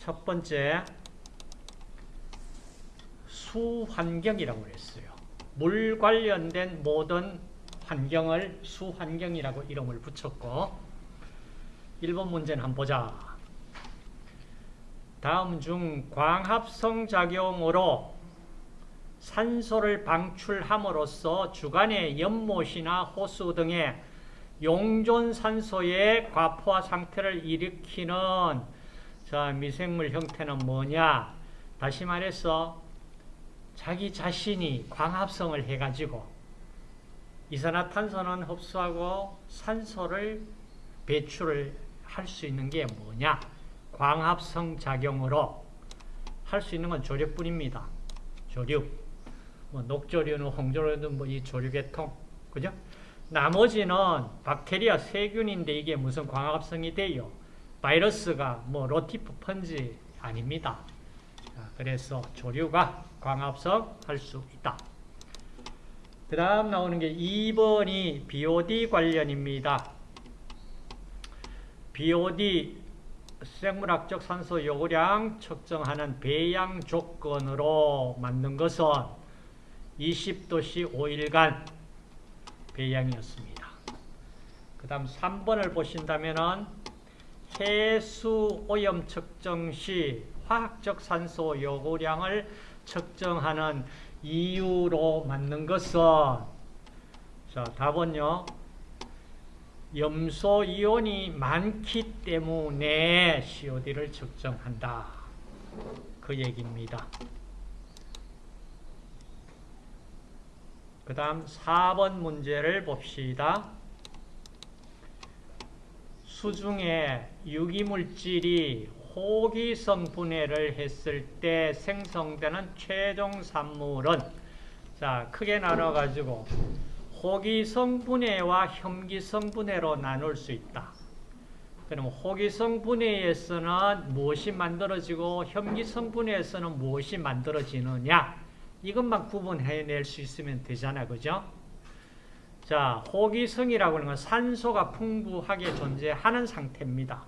첫 번째 수환경이라고 했어요. 물 관련된 모든 환경을 수환경이라고 이름을 붙였고 1번 문제는 한번 보자. 다음 중 광합성 작용으로 산소를 방출함으로써 주간의 연못이나 호수 등의 용존 산소의 과포화 상태를 일으키는 자, 미생물 형태는 뭐냐? 다시 말해서 자기 자신이 광합성을 해가지고 이산화탄소는 흡수하고 산소를 배출을 할 수 있는 게 뭐냐? 광합성 작용으로 할 수 있는 건 조류뿐입니다. 조류. 뭐 녹조류는 홍조류는 뭐 이 조류계 통. 그죠? 나머지는 박테리아 세균인데 이게 무슨 광합성이 돼요? 바이러스가 뭐 로티프 펀지 아닙니다. 그래서 조류가 광합성 할 수 있다. 그 다음 나오는 게 2번이 BOD 관련입니다. BOD 생물학적 산소 요구량 측정하는 배양 조건으로 만든 것은 20도씨 5일간 배양이었습니다. 그 다음 3번을 보신다면 해수 오염 측정 시 화학적 산소 요구량을 측정하는 이유로 만든 것은 자 답은요 염소 이온이 많기 때문에 COD를 측정한다. 그 얘기입니다. 그 다음 4번 문제를 봅시다. 수중에 유기물질이 호기성 분해를 했을 때 생성되는 최종 산물은 자 크게 나눠가지고 호기성 분해와 혐기성 분해로 나눌 수 있다. 그럼 호기성 분해에서는 무엇이 만들어지고 혐기성 분해에서는 무엇이 만들어지느냐 이것만 구분해낼 수 있으면 되잖아 그죠? 자 호기성이라고 하는 건 산소가 풍부하게 존재하는 상태입니다.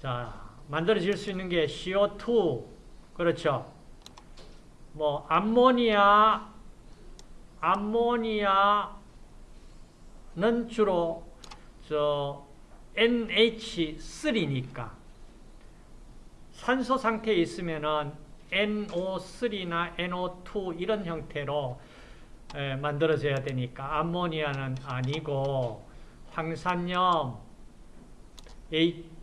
자 만들어질 수 있는 게 CO2 그렇죠? 뭐 암모니아 암모니아는 주로 저 NH3니까 산소 상태에 있으면은 NO3나 NO2 이런 형태로 에, 만들어져야 되니까 암모니아는 아니고 황산염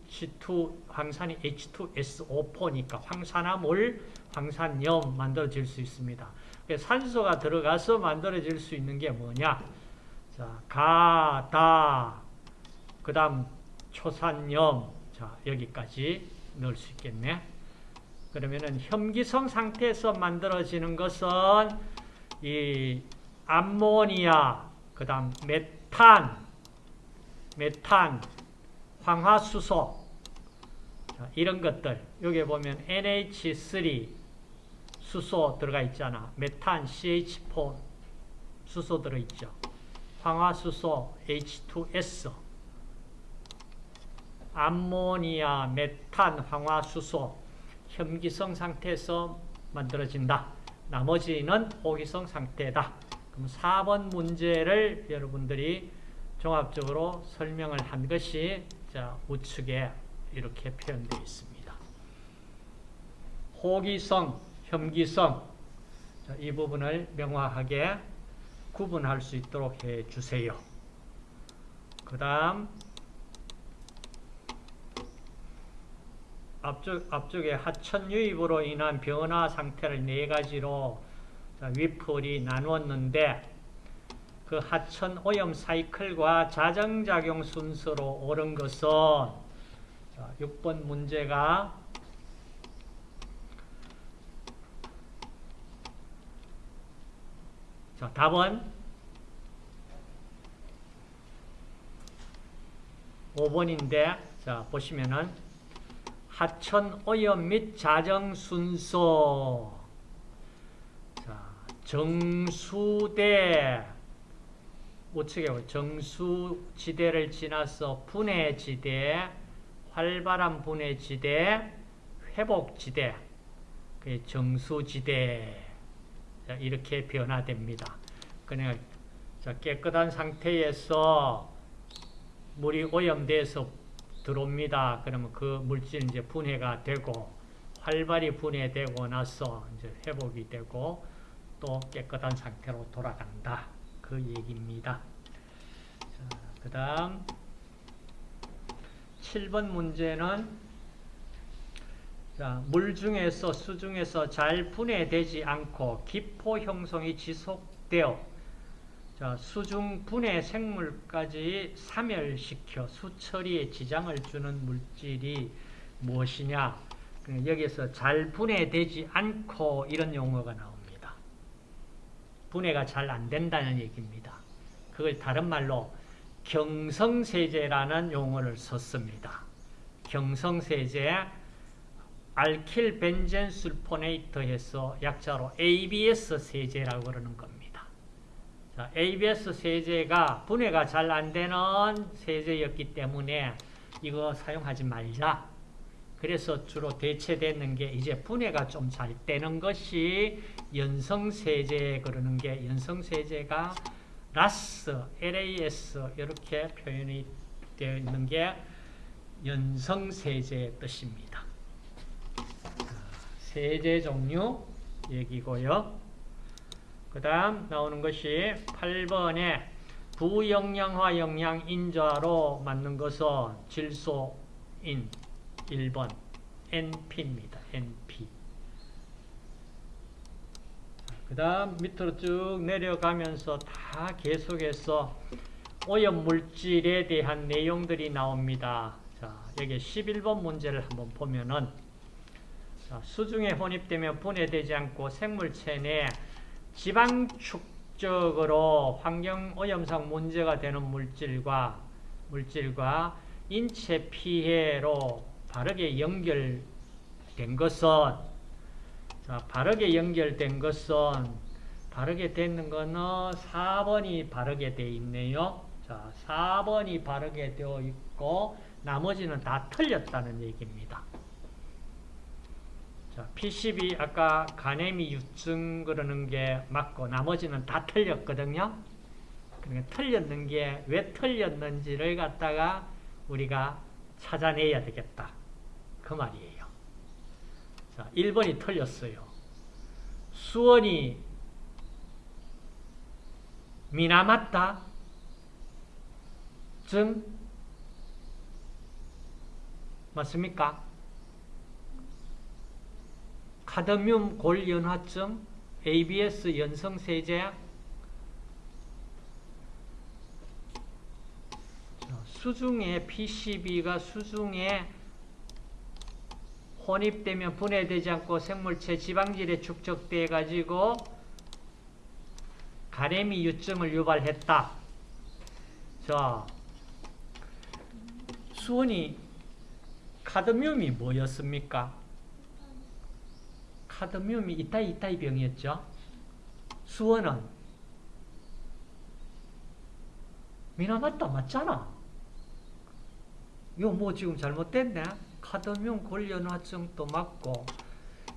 H2 황산이 H2SO4니까 황산화물 황산염 만들어질 수 있습니다. 산소가 들어가서 만들어질 수 있는 게 뭐냐? 자, 가, 다, 그 다음 초산염, 자, 여기까지 넣을 수 있겠네. 그러면은 혐기성 상태에서 만들어지는 것은 이 암모니아, 그 다음 메탄, 메탄, 황화수소, 자, 이런 것들. 여기 보면 NH3, 수소 들어가 있잖아. 메탄 CH4 수소 들어있죠. 황화수소 H2S 암모니아, 메탄, 황화수소 혐기성 상태에서 만들어진다. 나머지는 호기성 상태다. 그럼 4번 문제를 여러분들이 종합적으로 설명을 한 것이 자, 우측에 이렇게 표현되어 있습니다. 호기성 혐기성 이 부분을 명확하게 구분할 수 있도록 해주세요. 그 다음 앞쪽, 앞쪽에 하천 유입으로 인한 변화 상태를 네 가지로 위풀이 나누었는데 그 하천 오염 사이클과 자정작용 순서로 옳은 것은 6번 문제가 자, 답은 5번인데 자, 보시면은 하천 오염 및 자정 순서. 자, 정수대 우측에 정수지대를 지나서 분해지대 활발한 분해 지대 회복 지대, 그 정수 지대 자, 이렇게 변화됩니다. 자, 깨끗한 상태에서 물이 오염돼서 들어옵니다. 그러면 그 물질 이제 분해가 되고 활발히 분해되고 나서 이제 회복이 되고 또 깨끗한 상태로 돌아간다. 그 얘기입니다. 그 다음 7번 문제는 자, 물 중에서 수 중에서 잘 분해되지 않고 기포 형성이 지속되어 자, 수중 분해 생물까지 사멸시켜 수처리에 지장을 주는 물질이 무엇이냐? 여기서 잘 분해되지 않고 이런 용어가 나옵니다. 분해가 잘 안 된다는 얘기입니다. 그걸 다른 말로 경성세제라는 용어를 썼습니다. 경성세제 알킬 벤젠 술포네이터 해서 약자로 ABS 세제라고 그러는 겁니다. 자, ABS 세제가 분해가 잘 안 되는 세제였기 때문에 이거 사용하지 말자. 그래서 주로 대체되는 게 이제 분해가 좀 잘 되는 것이 연성세제 그러는 게 연성세제가 라스, LAS 이렇게 표현이 되어 있는 게 연성세제의 뜻입니다. 세제 종류 얘기고요. 그 다음 나오는 것이 8번에 부영양화 영양 인자로 맞는 것은 질소인 1번 NP입니다. NP 그 다음 밑으로 쭉 내려가면서 다 계속해서 오염물질에 대한 내용들이 나옵니다. 자, 여기 11번 문제를 한번 보면은 자, 수중에 혼입되면 분해되지 않고 생물체 내 지방 축적으로 환경오염상 문제가 되는 물질과 물질과 인체 피해로 바르게 연결된 것은 자, 바르게 연결된 것은 바르게 되는 거는 4번이 바르게 되어 있네요. 자, 4번이 바르게 되어 있고 나머지는 다 틀렸다는 얘기입니다. 자, P12 아까 가네미 유증 그러는 게 맞고 나머지는 다 틀렸거든요. 그러니까 틀렸는 게 왜 틀렸는지를 갖다가 우리가 찾아내야 되겠다. 그 말이에요. 자, 1번이 틀렸어요. 수원이 미나마타 증 맞습니까? 카드뮴 골연화증 ABS 연성세제 수중에 PCB가 수중에 혼입되면 분해되지 않고 생물체 지방질에 축적돼 가지고 가래미 유증을 유발했다. 자, 수원이 카드뮴이 뭐였습니까? 카드뮴이 이따이 이따이 병이었죠. 수원은 미나 맞다 맞잖아. 이거 뭐 지금 잘못됐네. 카드뮴 골연화증도 맞고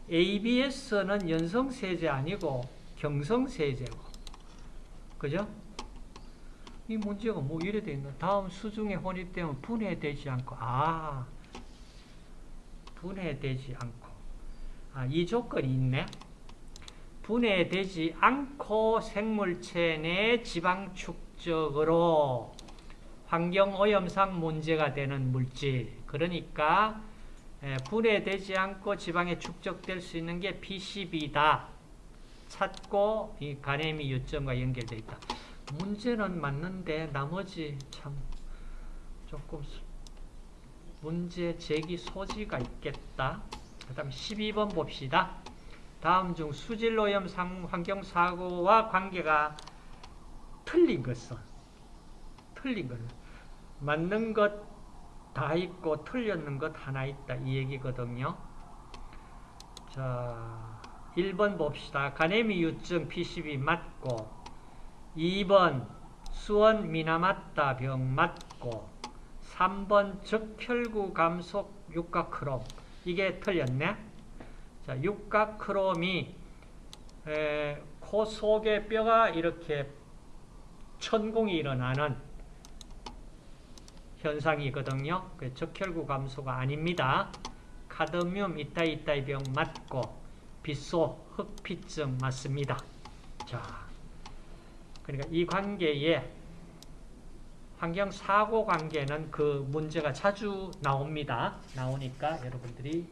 ABS는 연성세제 아니고 경성세제고 그죠? 이 문제가 뭐 이래 돼 있나? 다음 수중에 혼입되면 분해되지 않고 아 분해되지 않고 아, 이 조건이 있네. 분해되지 않고 생물체 내 지방 축적으로 환경오염상 문제가 되는 물질 그러니까 분해되지 않고 지방에 축적될 수 있는 게 PCB다. 찾고 이 가네미 유점과 연결되어 있다. 문제는 맞는데 나머지 참 조금 문제 제기 소지가 있겠다. 그 다음 12번 봅시다. 다음 중 수질오염 환경사고와 관계가 틀린 것은 틀린 것은 맞는 것 다 있고 틀렸는 것 하나 있다 이 얘기거든요. 자 1번 봅시다. 가네미 유증 PCB 맞고 2번 수원 미나마따 병 맞고 3번 적혈구 감속 육각크롬 이게 틀렸네. 자, 육각크롬이 에, 코 속의 뼈가 이렇게 천공이 일어나는 현상이거든요. 그 적혈구 감소가 아닙니다. 카드뮴 이따이 이따이 병 맞고 빗소 흑피증 맞습니다. 자, 그러니까 이 관계에 환경 사고 관계는 그 문제가 자주 나옵니다. 나오니까 여러분들이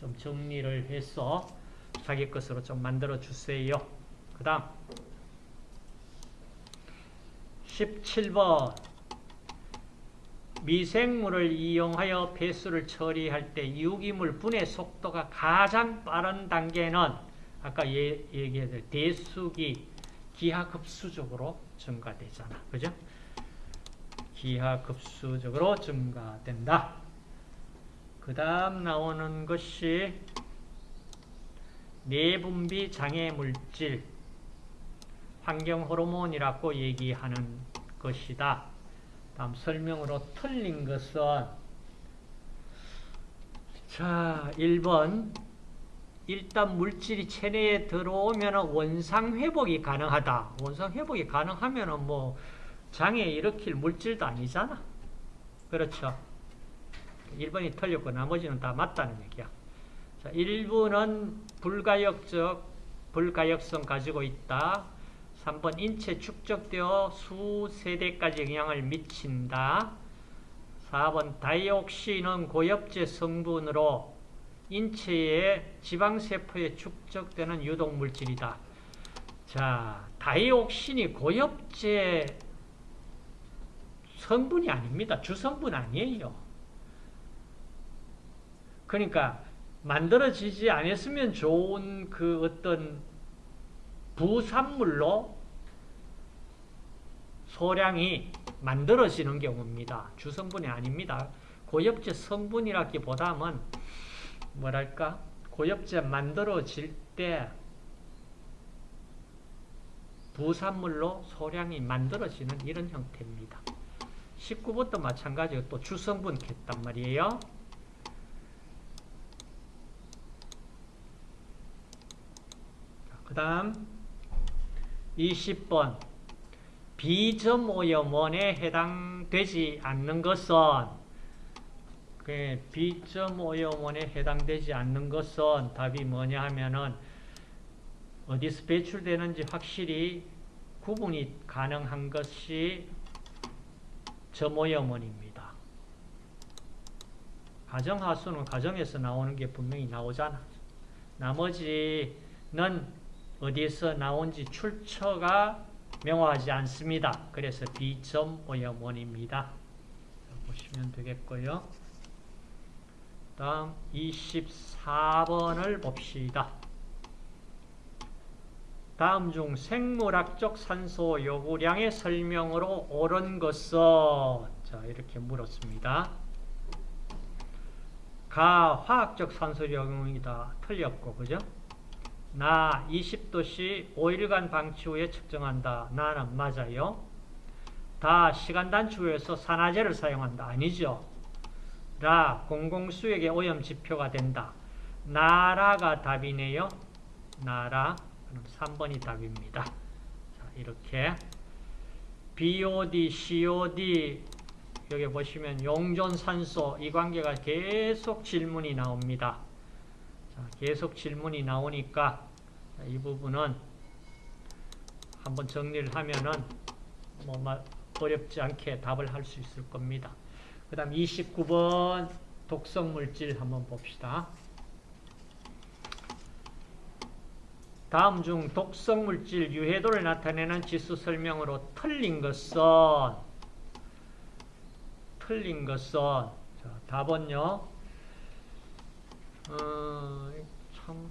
좀 정리를 해서 자기 것으로 좀 만들어 주세요. 그 다음 17번 미생물을 이용하여 배수를 처리할 때 유기물 분해 속도가 가장 빠른 단계는 아까 예, 얘기했던 대수기 기하급수적으로 증가되잖아. 그죠? 기하급수적으로 증가된다. 그 다음 나오는 것이 내분비 장애 물질, 환경 호르몬이라고 얘기하는 것이다. 다음 설명으로 틀린 것은 자 1번 일단 물질이 체내에 들어오면 원상 회복이 가능하다. 원상 회복이 가능하면 뭐 장애 일으킬 물질도 아니잖아. 그렇죠. 1번이 틀렸고 나머지는 다 맞다는 얘기야. 자, 1번은 불가역적, 불가역성 가지고 있다. 3번 인체 축적되어 수 세대까지 영향을 미친다. 4번 다이옥신은 고엽제 성분으로 인체의 지방세포에 축적되는 유독물질이다. 자, 다이옥신이 고엽제 성분이 아닙니다. 주성분 아니에요. 그러니까 만들어지지 않았으면 좋은 그 어떤 부산물로 소량이 만들어지는 경우입니다. 주성분이 아닙니다. 고엽제 성분이라기보다는 뭐랄까 고엽제 만들어질 때 부산물로 소량이 만들어지는 이런 형태입니다. 19번도 마찬가지로 또 주성분 겠단 말이에요. 그 다음 20번 비점 오염원에 해당되지 않는 것은 그 비점 오염원에 해당되지 않는 것은 답이 뭐냐 하면은 어디서 배출되는지 확실히 구분이 가능한 것이 점오염원입니다. 가정하수는 가정에서 나오는 게 분명히 나오잖아. 나머지는 어디서 나온지 출처가 명확하지 않습니다. 그래서 비점오염원입니다. 보시면 되겠고요. 다음 24번을 봅시다. 다음 중 생물학적 산소 요구량의 설명으로 옳은 것은 자 이렇게 물었습니다. 가 화학적 산소 요구이다 틀렸고 그죠? 나 20도씨 5일간 방치 후에 측정한다. 나는 맞아요. 다 시간 단축 후에서 산화제를 사용한다. 아니죠. 라 공공수액의 오염 지표가 된다. 나라가 답이네요. 나라. 그럼 3번이 답입니다. 자, 이렇게 BOD, COD 여기 보시면 용존산소 이 관계가 계속 질문이 나옵니다. 자, 계속 질문이 나오니까 이 부분은 한번 정리를 하면은 뭐 어렵지 않게 답을 할 수 있을 겁니다. 그 다음 29번 독성물질 한번 봅시다. 다음 중 독성물질 유해도를 나타내는 지수 설명으로 틀린 것은 틀린 것은 자, 답은요. 어, 참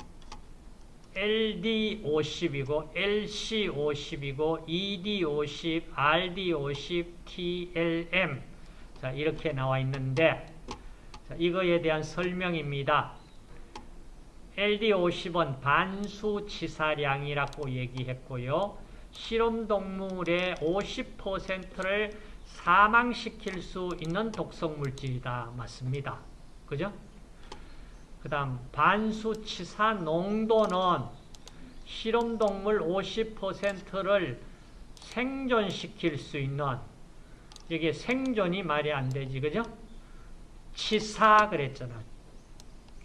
LD50이고 LC50이고 ED50, RD50, TLM 자 이렇게 나와 있는데 자, 이거에 대한 설명입니다. LD50은 반수치사량이라고 얘기했고요. 실험동물의 50%를 사망시킬 수 있는 독성물질이다. 맞습니다. 그죠? 그 다음 반수치사 농도는 실험동물 50%를 생존시킬 수 있는 이게 생존이 말이 안 되지 그죠? 치사 그랬잖아.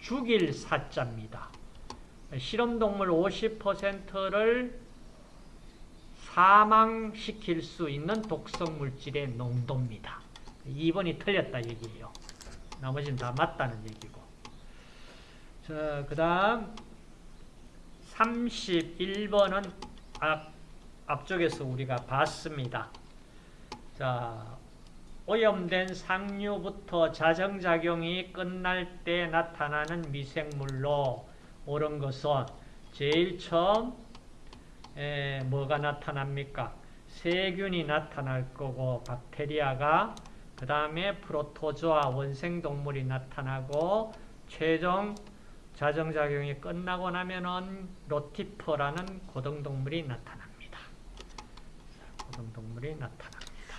죽일 사자입니다. 실험동물 50%를 사망시킬 수 있는 독성물질의 농도입니다. 2번이 틀렸다 얘기예요. 나머지는 다 맞다는 얘기고. 자, 그 다음 31번은 앞, 앞쪽에서 우리가 봤습니다. 자, 오염된 상류부터 자정작용이 끝날 때 나타나는 미생물로 옳은 것은 제일 처음 에, 뭐가 나타납니까? 세균이 나타날 거고 박테리아가 그 다음에 프로토조아 원생동물이 나타나고 최종 자정작용이 끝나고 나면은 로티퍼라는 고등동물이 나타납니다. 고등동물이 나타납니다.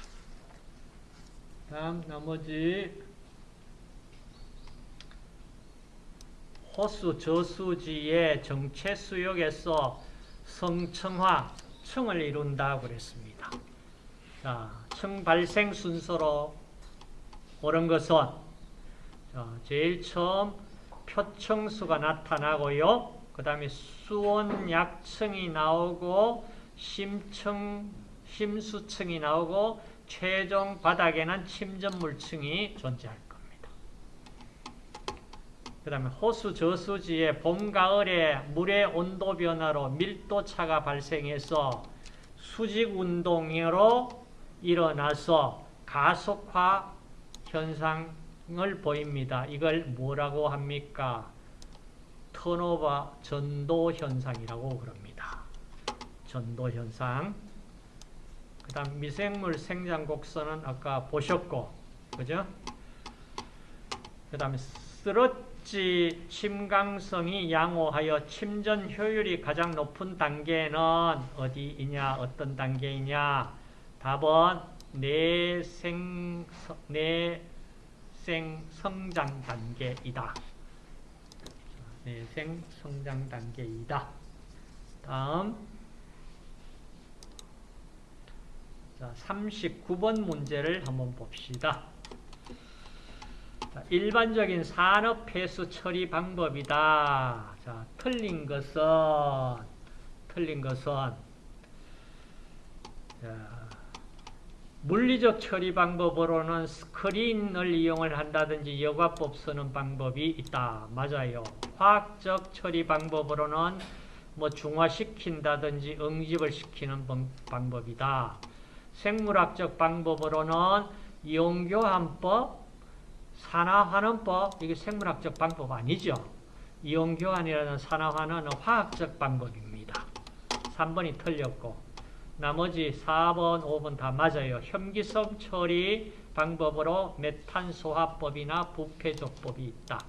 다음 나머지 호수 저수지의 정체 수역에서 성층화, 층을 이룬다고 그랬습니다. 자, 층 발생 순서로 옳은 것은 자, 제일 처음 표층수가 나타나고요. 그 다음에 수온 약층이 나오고 심층, 심수층이 나오고 최종 바닥에는 침전물층이 존재할 겁니다. 그 다음에 호수 저수지의 봄, 가을에 물의 온도 변화로 밀도차가 발생해서 수직운동으로 일어나서 가속화 현상 을 보입니다. 이걸 뭐라고 합니까? 턴오버 전도 현상이라고 그럽니다. 전도 현상. 그 다음 미생물 생장 곡선은 아까 보셨고, 그죠? 그 다음에 쓰러지 침강성이 양호하여 침전 효율이 가장 높은 단계는 어디이냐, 어떤 단계이냐? 답은 내생, 내 생 성장 단계이다. 내생 성장 단계이다. 다음 자, 39번 문제를 한번 봅시다. 자, 일반적인 산업 폐수 처리 방법이다. 자, 틀린 것은 틀린 것은 자, 물리적 처리 방법으로는 스크린을 이용을 한다든지 여과법 쓰는 방법이 있다. 맞아요. 화학적 처리 방법으로는 뭐 중화시킨다든지 응집을 시키는 방법이다. 생물학적 방법으로는 이온교환법, 산화환원법, 이게 생물학적 방법 아니죠. 이온교환이라는 산화환원은 화학적 방법입니다. 3번이 틀렸고 나머지 4번, 5번 다 맞아요. 혐기성 처리 방법으로 메탄소화법이나 부패조법이 있다.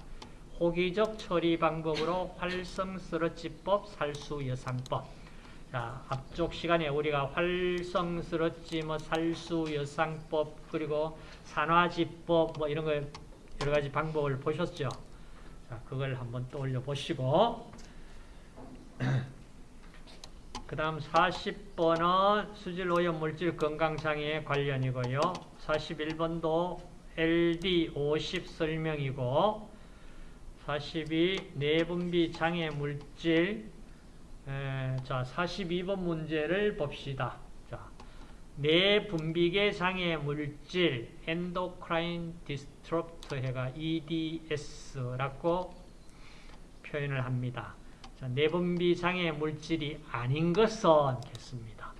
호기적 처리 방법으로 활성스러지법, 살수여상법. 자, 앞쪽 시간에 우리가 활성스러지, 뭐 살수여상법, 그리고 산화지법, 뭐 이런 거 여러 가지 방법을 보셨죠? 자, 그걸 한번 떠올려 보시고. 그 다음 40번은 수질오염 물질 건강장애 관련이고요. 41번도 LD50 설명이고 42 내분비 장애 물질 에, 자 42번 문제를 봅시다. 자, 내분비계 장애 물질 endocrine disruptor 해가 EDS라고 표현을 합니다. 자, 내분비 장애 물질이 아닌 것은 겠습니다.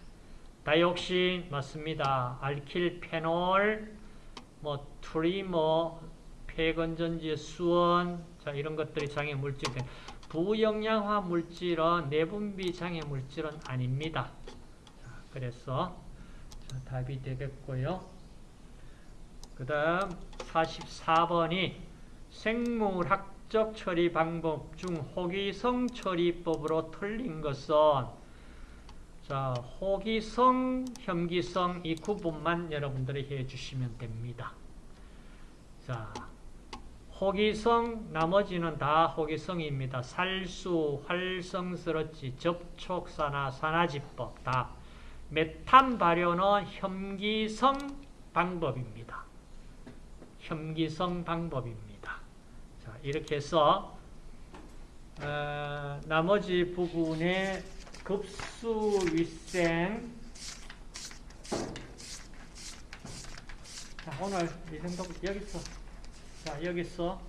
다이옥신 맞습니다. 알킬페놀, 뭐 트리머, 폐건전지, 수원, 자 이런 것들이 장애 물질. 부영양화 물질은 내분비 장애 물질은 아닙니다. 자, 그래서 자, 답이 되겠고요. 그 다음 44번이 생물학 적 처리 방법 중 호기성 처리법으로 틀린 것은 자 호기성, 혐기성 이 구분만 여러분들이 해주시면 됩니다. 자 호기성, 나머지는 다 호기성입니다. 살수, 활성스럽지, 접촉사나, 산화지법 다. 메탄 발효는 혐기성 방법입니다. 혐기성 방법입니다. 자, 이렇게 해서 어, 나머지 부분의 급수위생 자, 오늘 이 정도 여기서 자, 여기서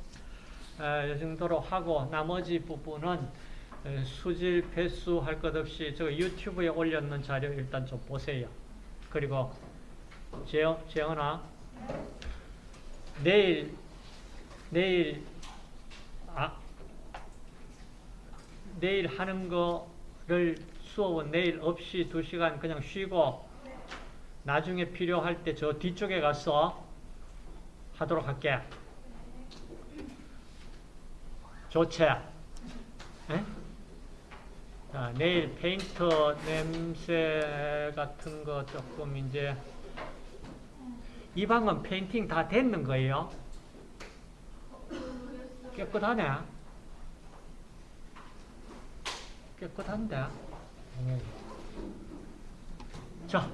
어, 이 정도로 하고 나머지 부분은 어, 수질 배수 할 것 없이 저 유튜브에 올렸는 자료 일단 좀 보세요. 그리고 재영, 재영아 내일 내일 아 내일 하는 거를 수업은 내일 없이 두 시간 그냥 쉬고 나중에 필요할 때 저 뒤쪽에 가서 하도록 할게. 좋지? 에? 자, 내일 페인트 냄새 같은 거 조금 이제 이 방은 페인팅 다 됐는 거예요? 깨끗하네. 깨끗한데. 자,